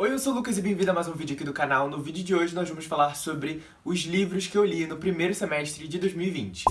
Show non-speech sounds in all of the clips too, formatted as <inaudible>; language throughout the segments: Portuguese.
Oi, eu sou o Lucas e bem-vindo a mais um vídeo aqui do canal. No vídeo de hoje nós vamos falar sobre os livros que eu li no primeiro semestre de 2020.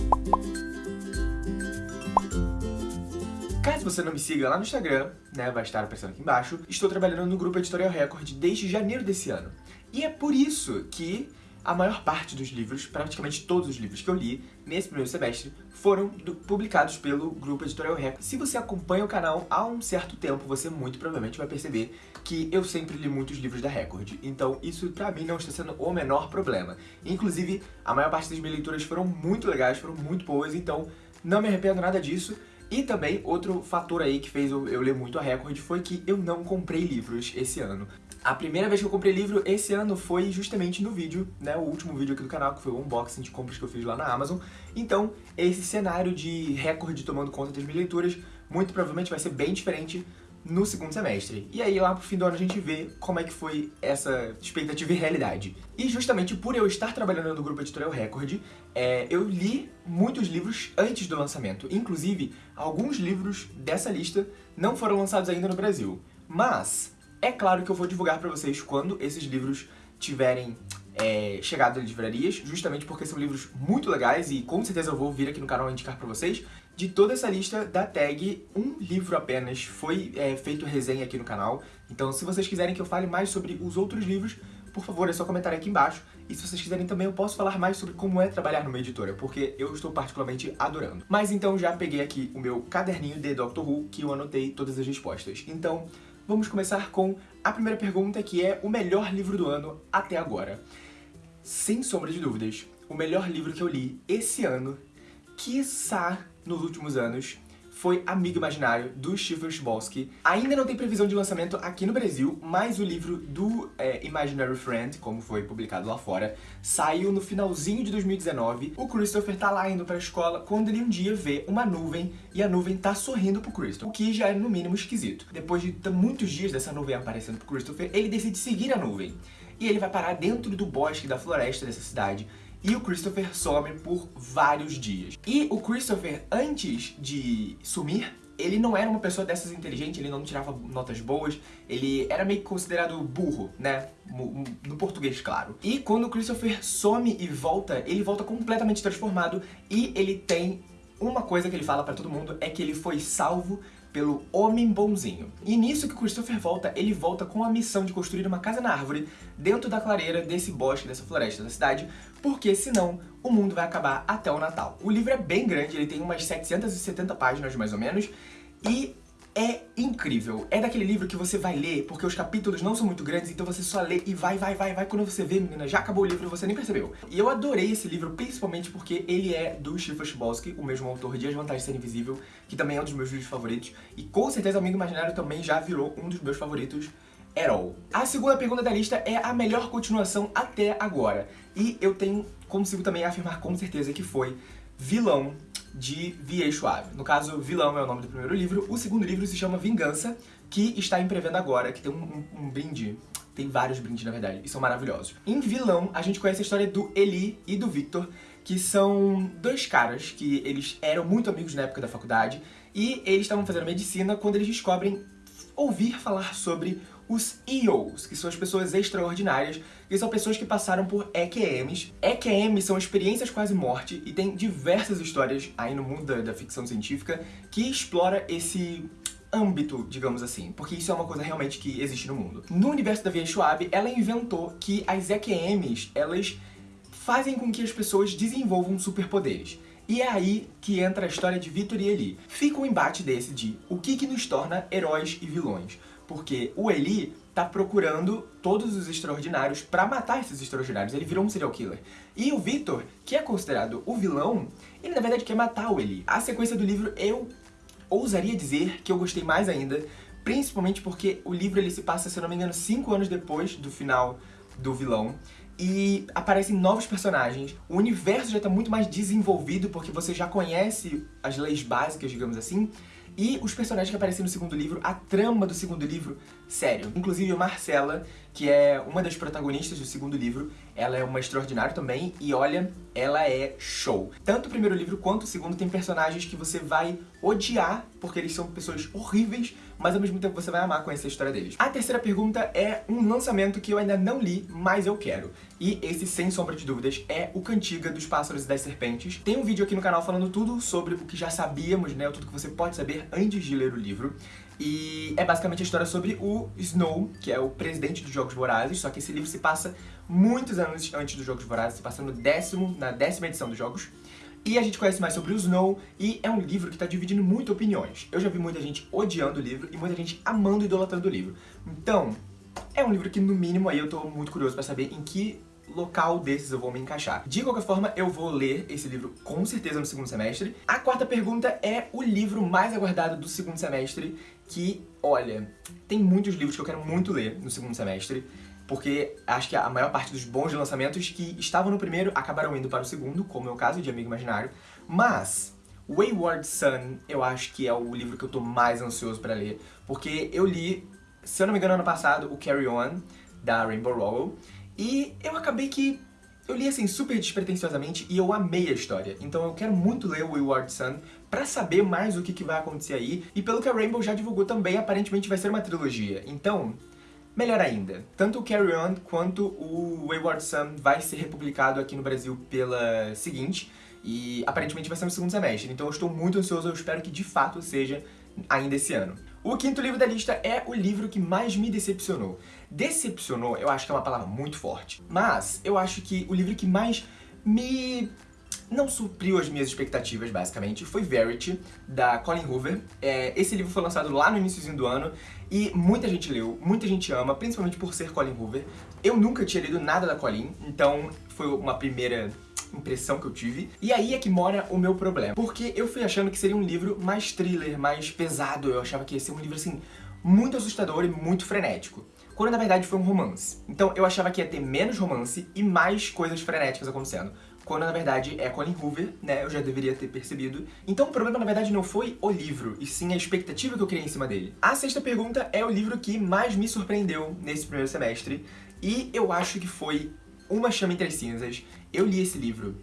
Caso você não me siga lá no Instagram, né, vai estar aparecendo aqui embaixo, estou trabalhando no grupo Editorial Record desde janeiro desse ano. E é por isso que a maior parte dos livros, praticamente todos os livros que eu li nesse primeiro semestre, foram do, publicados pelo Grupo Editorial Record. Se você acompanha o canal há um certo tempo, você muito provavelmente vai perceber que eu sempre li muitos livros da Record. Então isso pra mim não está sendo o menor problema. Inclusive, a maior parte das minhas leituras foram muito legais, foram muito boas, então não me arrependo nada disso. E também, outro fator aí que fez eu, eu ler muito a Record foi que eu não comprei livros esse ano. A primeira vez que eu comprei livro esse ano foi justamente no vídeo, né, o último vídeo aqui do canal, que foi o unboxing de compras que eu fiz lá na Amazon. Então, esse cenário de recorde tomando conta das minhas leituras, muito provavelmente vai ser bem diferente no segundo semestre. E aí lá pro fim do ano a gente vê como é que foi essa expectativa e realidade. E justamente por eu estar trabalhando no grupo Editorial Record, é, eu li muitos livros antes do lançamento. Inclusive, alguns livros dessa lista não foram lançados ainda no Brasil. Mas, é claro que eu vou divulgar pra vocês quando esses livros tiverem é, chegado nas livrarias, justamente porque são livros muito legais e com certeza eu vou vir aqui no canal indicar pra vocês. De toda essa lista da tag, um livro apenas foi é, feito resenha aqui no canal, então se vocês quiserem que eu fale mais sobre os outros livros, por favor, é só comentar aqui embaixo. E se vocês quiserem também, eu posso falar mais sobre como é trabalhar numa editora, porque eu estou particularmente adorando. Mas então já peguei aqui o meu caderninho de Doctor Who, que eu anotei todas as respostas. Então, vamos começar com a primeira pergunta, que é o melhor livro do ano até agora. Sem sombra de dúvidas, o melhor livro que eu li esse ano, quiçá nos últimos anos, foi Amigo Imaginário, do Stephen Chbosky. Ainda não tem previsão de lançamento aqui no Brasil, mas o livro do é, Imaginary Friend, como foi publicado lá fora, saiu no finalzinho de 2019. O Christopher tá lá indo pra escola quando ele um dia vê uma nuvem e a nuvem tá sorrindo pro Christopher, o que já é no mínimo esquisito. Depois de muitos dias dessa nuvem aparecendo pro Christopher, ele decide seguir a nuvem. E ele vai parar dentro do bosque da floresta dessa cidade e o Christopher some por vários dias. E o Christopher, antes de sumir, ele não era uma pessoa dessas inteligente, ele não tirava notas boas, ele era meio que considerado burro, né? No português, claro. E quando o Christopher some e volta, ele volta completamente transformado e ele tem uma coisa que ele fala pra todo mundo é que ele foi salvo pelo Homem Bonzinho. E nisso que Christopher volta, ele volta com a missão de construir uma casa na árvore dentro da clareira desse bosque, dessa floresta da cidade, porque senão o mundo vai acabar até o Natal. O livro é bem grande, ele tem umas 770 páginas mais ou menos, e é incrível. É daquele livro que você vai ler, porque os capítulos não são muito grandes, então você só lê e vai, vai, vai, vai. Quando você vê, menina, já acabou o livro e você nem percebeu. E eu adorei esse livro, principalmente porque ele é do Stephen Chbosky, o mesmo autor de As Vantagens de Ser Invisível, que também é um dos meus livros favoritos. E com certeza Amigo Imaginário também já virou um dos meus favoritos at all. A segunda pergunta da lista é a melhor continuação até agora. E eu tenho, consigo também afirmar com certeza que foi Vilão de V.A. Schwab. No caso, Vilão é o nome do primeiro livro. O segundo livro se chama Vingança, que está em pré-venda agora, que tem um, um, um brinde tem vários brindes, na verdade, e são maravilhosos. Em Vilão, a gente conhece a história do Eli e do Victor, que são dois caras que eles eram muito amigos na época da faculdade, e eles estavam fazendo medicina quando eles descobrem ouvir falar sobre os EOs, que são as pessoas extraordinárias, que são pessoas que passaram por EQMs. EQMs são experiências quase morte e tem diversas histórias aí no mundo da, da ficção científica que explora esse âmbito, digamos assim, porque isso é uma coisa realmente que existe no mundo. No universo da Via Schwab, ela inventou que as EQMs, elas fazem com que as pessoas desenvolvam superpoderes. E é aí que entra a história de Victor e Eli. Fica um embate desse de o que, que nos torna heróis e vilões. Porque o Eli tá procurando todos os extraordinários pra matar esses extraordinários. Ele virou um serial killer. E o Victor, que é considerado o vilão, ele na verdade quer matar o Eli. A sequência do livro eu ousaria dizer que eu gostei mais ainda, principalmente porque o livro ele se passa, se eu não me engano, 5 anos depois do final do vilão e aparecem novos personagens. O universo já está muito mais desenvolvido porque você já conhece as leis básicas, digamos assim. E os personagens que aparecem no segundo livro, a trama do segundo livro sério. Inclusive Marcela, que é uma das protagonistas do segundo livro, ela é uma extraordinária também, e olha, ela é show. Tanto o primeiro livro quanto o segundo tem personagens que você vai odiar, porque eles são pessoas horríveis, mas ao mesmo tempo você vai amar conhecer a história deles. A terceira pergunta é um lançamento que eu ainda não li, mas eu quero. E esse, sem sombra de dúvidas, é o Cantiga dos Pássaros e das Serpentes. Tem um vídeo aqui no canal falando tudo sobre o que já sabíamos, né, tudo que você pode saber antes de ler o livro. E é basicamente a história sobre o Snow, que é o presidente dos Jogos Vorazes, só que esse livro se passa muitos anos antes dos Jogos Vorazes, se passa no décimo, na décima edição dos Jogos. E a gente conhece mais sobre o Snow, e é um livro que está dividindo muito opiniões. Eu já vi muita gente odiando o livro e muita gente amando e idolatrando o livro. Então, é um livro que, no mínimo, aí eu tô muito curioso pra saber em que local desses eu vou me encaixar. De qualquer forma, eu vou ler esse livro com certeza no segundo semestre. A quarta pergunta é o livro mais aguardado do segundo semestre, que, olha, tem muitos livros que eu quero muito ler no segundo semestre, porque acho que a maior parte dos bons lançamentos que estavam no primeiro acabaram indo para o segundo, como é o caso de Amigo Imaginário, mas Wayward Son eu acho que é o livro que eu tô mais ansioso pra ler, porque eu li, se eu não me engano, ano passado, o Carry On, da Rainbow Rowell, e eu acabei que eu li assim super despretensiosamente e eu amei a história. Então eu quero muito ler o Wayward Son pra saber mais o que, que vai acontecer aí. E pelo que a Rainbow já divulgou também, aparentemente vai ser uma trilogia. Então, melhor ainda. Tanto o Carry On quanto o Wayward Son vai ser republicado aqui no Brasil pela seguinte. E aparentemente vai ser no segundo semestre. Então eu estou muito ansioso, eu espero que de fato seja ainda esse ano. O quinto livro da lista é o livro que mais me decepcionou. Decepcionou, eu acho que é uma palavra muito forte, mas eu acho que o livro que mais me não supriu as minhas expectativas, basicamente, foi Verity, da Colin Hoover. É, esse livro foi lançado lá no início do ano e muita gente leu, muita gente ama, principalmente por ser Colin Hoover. Eu nunca tinha lido nada da Colin, então foi uma primeira impressão que eu tive. E aí é que mora o meu problema. Porque eu fui achando que seria um livro mais thriller, mais pesado. Eu achava que ia ser um livro, assim, muito assustador e muito frenético. Quando na verdade foi um romance. Então eu achava que ia ter menos romance e mais coisas frenéticas acontecendo quando na verdade é Colin Hoover, né, eu já deveria ter percebido. Então o problema na verdade não foi o livro, e sim a expectativa que eu criei em cima dele. A sexta pergunta é o livro que mais me surpreendeu nesse primeiro semestre, e eu acho que foi Uma Chama Entre as Cinzas, eu li esse livro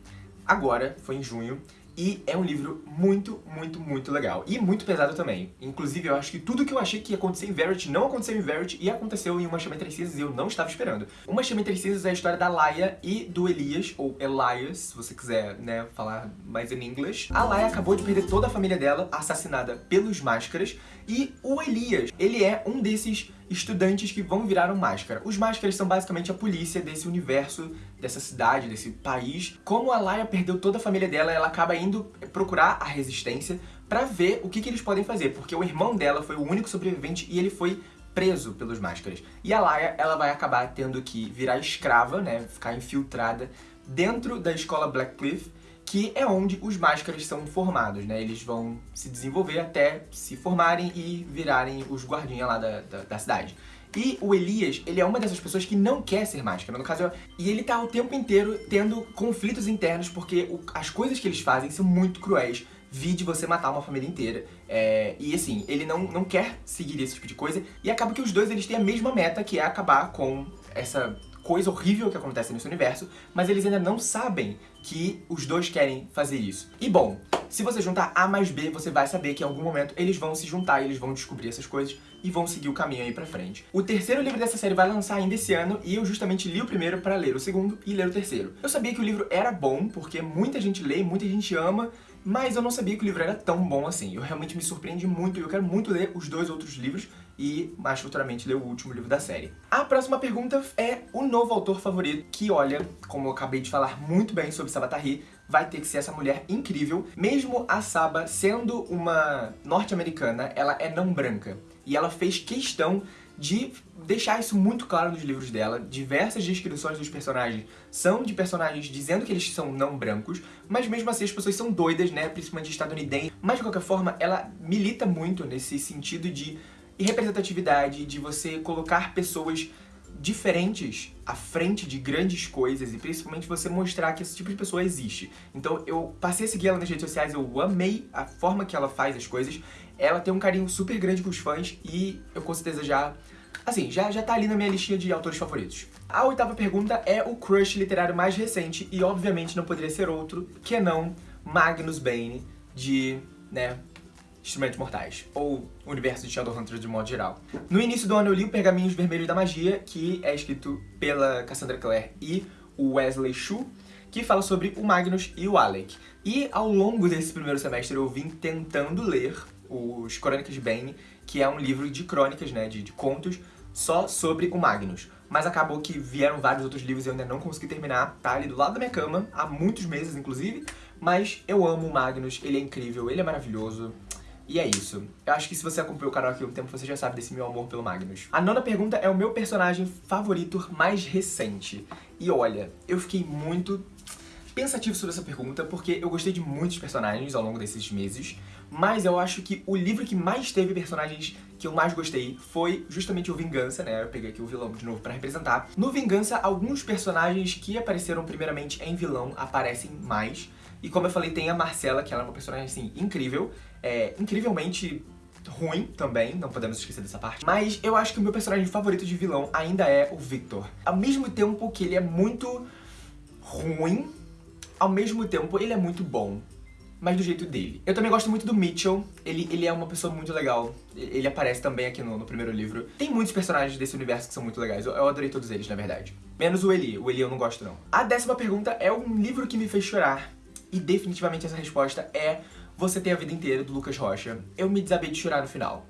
agora, foi em junho, e é um livro muito, muito, muito legal. E muito pesado também. Inclusive, eu acho que tudo que eu achei que ia acontecer em Verity não aconteceu em Verity e aconteceu em Uma Chama Entre Cinzas e eu não estava esperando. Uma Chama Entre Cinzas é a história da Laia e do Elias, ou Elias, se você quiser, né, falar mais em inglês. A Laia acabou de perder toda a família dela, assassinada pelos Máscaras, e o Elias, ele é um desses estudantes que vão virar um Máscara. Os Máscaras são basicamente a polícia desse universo, dessa cidade, desse país. Como a Laia perdeu toda a família dela, ela acaba indo procurar a Resistência pra ver o que, que eles podem fazer, porque o irmão dela foi o único sobrevivente e ele foi preso pelos Máscaras. E a Laia, ela vai acabar tendo que virar escrava, né, ficar infiltrada dentro da escola Blackcliff, que é onde os Máscaras são formados, né? Eles vão se desenvolver até se formarem e virarem os guardinhas lá da, da, da cidade. E o Elias, ele é uma dessas pessoas que não quer ser máscara, no caso, e ele tá o tempo inteiro tendo conflitos internos, porque o, as coisas que eles fazem são muito cruéis, vi de você matar uma família inteira. É, e assim, ele não, não quer seguir esse tipo de coisa, e acaba que os dois eles têm a mesma meta, que é acabar com essa coisa horrível que acontece nesse universo, mas eles ainda não sabem que os dois querem fazer isso. E bom, se você juntar A mais B, você vai saber que em algum momento eles vão se juntar eles vão descobrir essas coisas e vão seguir o caminho aí pra frente. O terceiro livro dessa série vai lançar ainda esse ano e eu justamente li o primeiro pra ler o segundo e ler o terceiro. Eu sabia que o livro era bom, porque muita gente lê, muita gente ama, mas eu não sabia que o livro era tão bom assim. Eu realmente me surpreendi muito e eu quero muito ler os dois outros livros e mais futuramente ler o último livro da série. A próxima pergunta é o novo autor favorito, que olha, como eu acabei de falar muito bem sobre Sabatari, vai ter que ser essa mulher incrível. Mesmo a Saba sendo uma norte-americana, ela é não branca. E ela fez questão de deixar isso muito claro nos livros dela. Diversas descrições dos personagens são de personagens dizendo que eles são não brancos, mas mesmo assim as pessoas são doidas, né, principalmente estadunidenses. Mas de qualquer forma, ela milita muito nesse sentido de representatividade, de você colocar pessoas diferentes à frente de grandes coisas e principalmente você mostrar que esse tipo de pessoa existe. Então eu passei a seguir ela nas redes sociais, eu amei a forma que ela faz as coisas ela tem um carinho super grande com os fãs e eu com certeza já Assim, já, já tá ali na minha listinha de autores favoritos. A oitava pergunta é o crush literário mais recente, e obviamente não poderia ser outro que não Magnus Bane, de, né, Instrumentos Mortais, ou o universo de Shadowhunters de modo geral. No início do ano eu li o Pergaminhos Vermelhos da Magia, que é escrito pela Cassandra Clare e o Wesley Chu, que fala sobre o Magnus e o Alec. E ao longo desse primeiro semestre eu vim tentando ler os Crônicas de Bane, que é um livro de crônicas, né, de, de contos, só sobre o Magnus. Mas acabou que vieram vários outros livros e eu ainda não consegui terminar, tá ali do lado da minha cama, há muitos meses inclusive, mas eu amo o Magnus, ele é incrível, ele é maravilhoso, e é isso. Eu acho que se você acompanhou o canal aqui há um tempo, você já sabe desse meu amor pelo Magnus. A nona pergunta é o meu personagem favorito mais recente. E olha, eu fiquei muito pensativo sobre essa pergunta, porque eu gostei de muitos personagens ao longo desses meses, mas eu acho que o livro que mais teve personagens que eu mais gostei foi justamente o Vingança, né? Eu peguei aqui o vilão de novo pra representar. No Vingança, alguns personagens que apareceram primeiramente em vilão aparecem mais, e como eu falei, tem a Marcela, que ela é uma personagem, assim, incrível, é, incrivelmente ruim também, não podemos esquecer dessa parte. Mas eu acho que o meu personagem favorito de vilão ainda é o Victor. Ao mesmo tempo que ele é muito ruim, ao mesmo tempo ele é muito bom. Mas do jeito dele. Eu também gosto muito do Mitchell, ele, ele é uma pessoa muito legal. Ele aparece também aqui no, no primeiro livro. Tem muitos personagens desse universo que são muito legais, eu, eu adorei todos eles, na verdade. Menos o Eli, o Eli eu não gosto não. A décima pergunta é um livro que me fez chorar. E definitivamente essa resposta é Você Tem a Vida Inteira, do Lucas Rocha. Eu me desabei de chorar no final.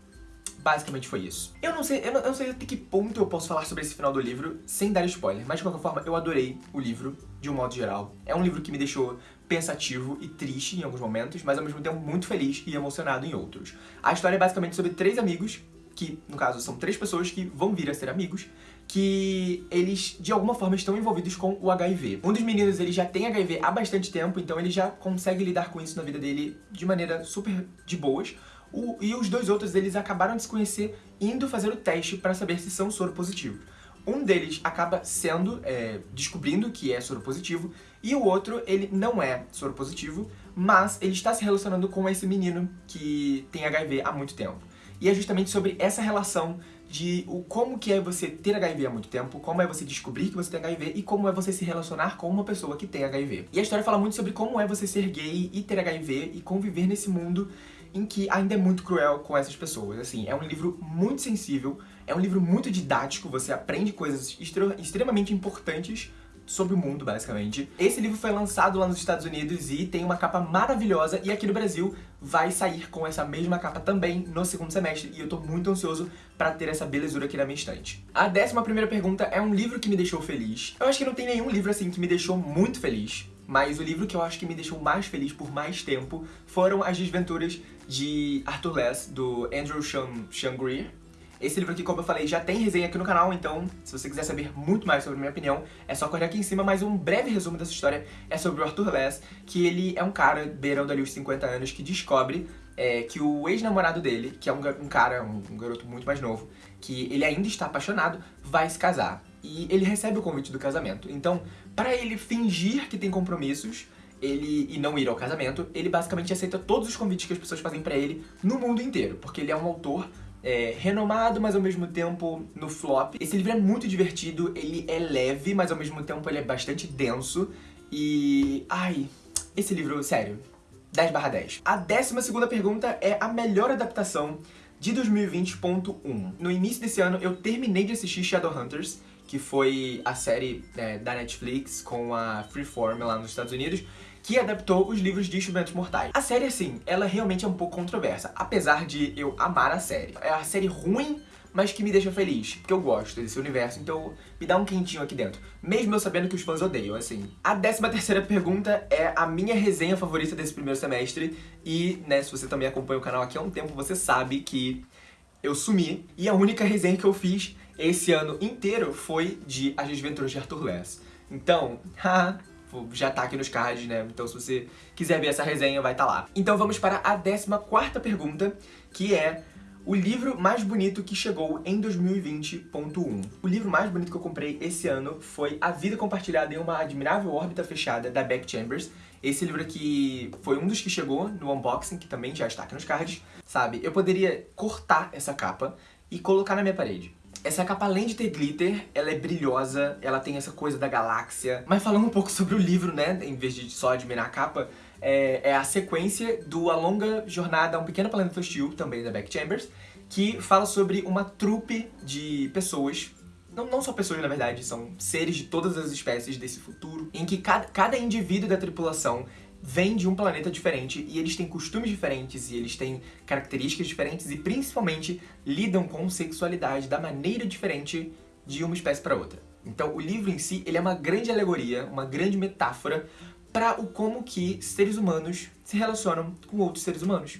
Basicamente foi isso. Eu não sei, eu não, eu não, sei até que ponto eu posso falar sobre esse final do livro sem dar spoiler, mas de qualquer forma eu adorei o livro, de um modo geral. É um livro que me deixou pensativo e triste em alguns momentos, mas ao mesmo tempo muito feliz e emocionado em outros. A história é basicamente sobre três amigos, que no caso são três pessoas que vão vir a ser amigos, que eles de alguma forma estão envolvidos com o HIV. Um dos meninos ele já tem HIV há bastante tempo, então ele já consegue lidar com isso na vida dele de maneira super de boas. O, e os dois outros eles acabaram de se conhecer indo fazer o teste para saber se são soropositivos. Um deles acaba sendo, é, descobrindo que é soropositivo, e o outro, ele não é soropositivo, mas ele está se relacionando com esse menino que tem HIV há muito tempo. E é justamente sobre essa relação de o, como que é você ter HIV há muito tempo, como é você descobrir que você tem HIV e como é você se relacionar com uma pessoa que tem HIV. E a história fala muito sobre como é você ser gay e ter HIV e conviver nesse mundo em que ainda é muito cruel com essas pessoas. Assim, é um livro muito sensível, é um livro muito didático, você aprende coisas extremamente importantes sobre o mundo, basicamente. Esse livro foi lançado lá nos Estados Unidos e tem uma capa maravilhosa, e aqui no Brasil vai sair com essa mesma capa também no segundo semestre, e eu tô muito ansioso pra ter essa belezura aqui na minha estante. A décima primeira pergunta é um livro que me deixou feliz. Eu acho que não tem nenhum livro assim que me deixou muito feliz, mas o livro que eu acho que me deixou mais feliz por mais tempo foram As Desventuras de Arthur Less, do Andrew Shangri. Esse livro aqui, como eu falei, já tem resenha aqui no canal, então se você quiser saber muito mais sobre a minha opinião, é só correr aqui em cima, mas um breve resumo dessa história é sobre o Arthur Less, que ele é um cara beirando ali os 50 anos que descobre é, que o ex-namorado dele, que é um, um cara, um, um garoto muito mais novo, que ele ainda está apaixonado, vai se casar. E ele recebe o convite do casamento. Então, para ele fingir que tem compromissos, ele e não ir ao casamento, ele basicamente aceita todos os convites que as pessoas fazem pra ele no mundo inteiro, porque ele é um autor é, renomado, mas ao mesmo tempo no flop. Esse livro é muito divertido, ele é leve, mas ao mesmo tempo ele é bastante denso. E... ai, esse livro, sério, 10 barra 10. A décima segunda pergunta é a melhor adaptação de 2020.1. No início desse ano eu terminei de assistir Shadowhunters, que foi a série é, da Netflix com a Freeform lá nos Estados Unidos, que adaptou os livros de Instrumentos Mortais. A série, assim, ela realmente é um pouco controversa, apesar de eu amar a série. É a série ruim, mas que me deixa feliz, porque eu gosto desse universo, então me dá um quentinho aqui dentro. Mesmo eu sabendo que os fãs odeiam, assim. A décima terceira pergunta é a minha resenha favorita desse primeiro semestre, e, né, se você também acompanha o canal aqui há um tempo, você sabe que eu sumi, e a única resenha que eu fiz esse ano inteiro foi de As Desventuras de Arthur Less. Então, <laughs> haha, já tá aqui nos cards, né? Então se você quiser ver essa resenha, vai estar tá lá. Então vamos para a 14ª pergunta, que é o livro mais bonito que chegou em 2020.1. O livro mais bonito que eu comprei esse ano foi A Vida Compartilhada em uma Admirável Órbita Fechada, da Beck Chambers. Esse livro aqui foi um dos que chegou no unboxing, que também já está aqui nos cards, sabe? Eu poderia cortar essa capa e colocar na minha parede. Essa capa, além de ter glitter, ela é brilhosa, ela tem essa coisa da galáxia. Mas falando um pouco sobre o livro, né, em vez de só admirar a capa, é, é a sequência do A Longa Jornada a um Pequeno Planeta Hostil, também da Beck Chambers, que fala sobre uma trupe de pessoas não, não só pessoas, na verdade, são seres de todas as espécies desse futuro, em que cada, cada indivíduo da tripulação vem de um planeta diferente e eles têm costumes diferentes e eles têm características diferentes e principalmente lidam com sexualidade da maneira diferente de uma espécie para outra. Então o livro em si, ele é uma grande alegoria, uma grande metáfora para o como que seres humanos se relacionam com outros seres humanos.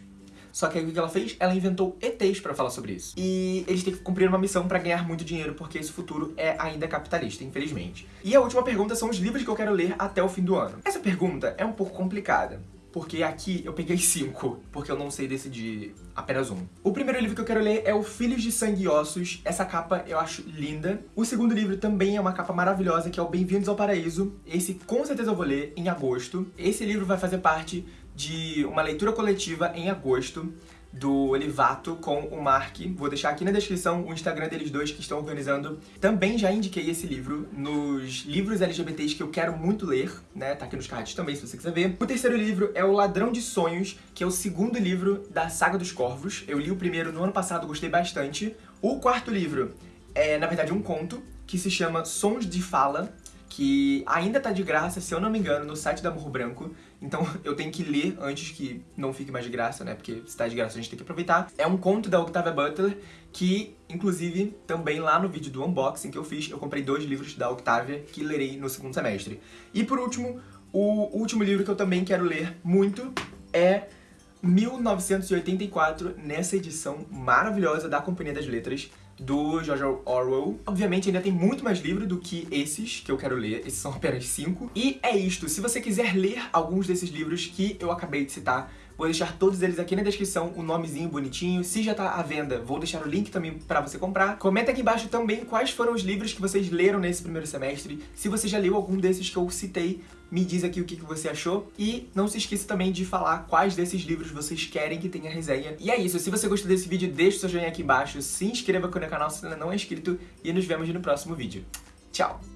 Só que aí o que ela fez? Ela inventou ETs pra falar sobre isso. E eles têm que cumprir uma missão pra ganhar muito dinheiro, porque esse futuro é ainda capitalista, infelizmente. E a última pergunta são os livros que eu quero ler até o fim do ano. Essa pergunta é um pouco complicada porque aqui eu peguei cinco, porque eu não sei decidir apenas um. O primeiro livro que eu quero ler é o Filhos de Sangue e Ossos. Essa capa eu acho linda. O segundo livro também é uma capa maravilhosa, que é o Bem-vindos ao Paraíso. Esse com certeza eu vou ler em agosto. Esse livro vai fazer parte de uma leitura coletiva em agosto do Olivato com o Mark. Vou deixar aqui na descrição o Instagram deles dois que estão organizando. Também já indiquei esse livro nos livros LGBTs que eu quero muito ler, né? Tá aqui nos cards também, se você quiser ver. O terceiro livro é O Ladrão de Sonhos, que é o segundo livro da Saga dos Corvos. Eu li o primeiro no ano passado, gostei bastante. O quarto livro é, na verdade, um conto que se chama Sons de Fala, que ainda tá de graça, se eu não me engano, no site da Morro Branco. Então <laughs> eu tenho que ler antes que não fique mais de graça, né? Porque se tá de graça a gente tem que aproveitar. É um conto da Octavia Butler, que, inclusive, também lá no vídeo do unboxing que eu fiz, eu comprei dois livros da Octavia que lerei no segundo semestre. E por último, o último livro que eu também quero ler muito é 1984, nessa edição maravilhosa da Companhia das Letras, do George Orwell. Obviamente ainda tem muito mais livro do que esses que eu quero ler, esses são apenas cinco. E é isto, se você quiser ler alguns desses livros que eu acabei de citar, Vou deixar todos eles aqui na descrição, o nomezinho bonitinho. Se já tá à venda, vou deixar o link também pra você comprar. Comenta aqui embaixo também quais foram os livros que vocês leram nesse primeiro semestre. Se você já leu algum desses que eu citei, me diz aqui o que você achou. E não se esqueça também de falar quais desses livros vocês querem que tenha resenha. E é isso, se você gostou desse vídeo, deixa o seu joinha aqui embaixo, se inscreva aqui no canal se ainda não é inscrito e nos vemos no próximo vídeo. Tchau!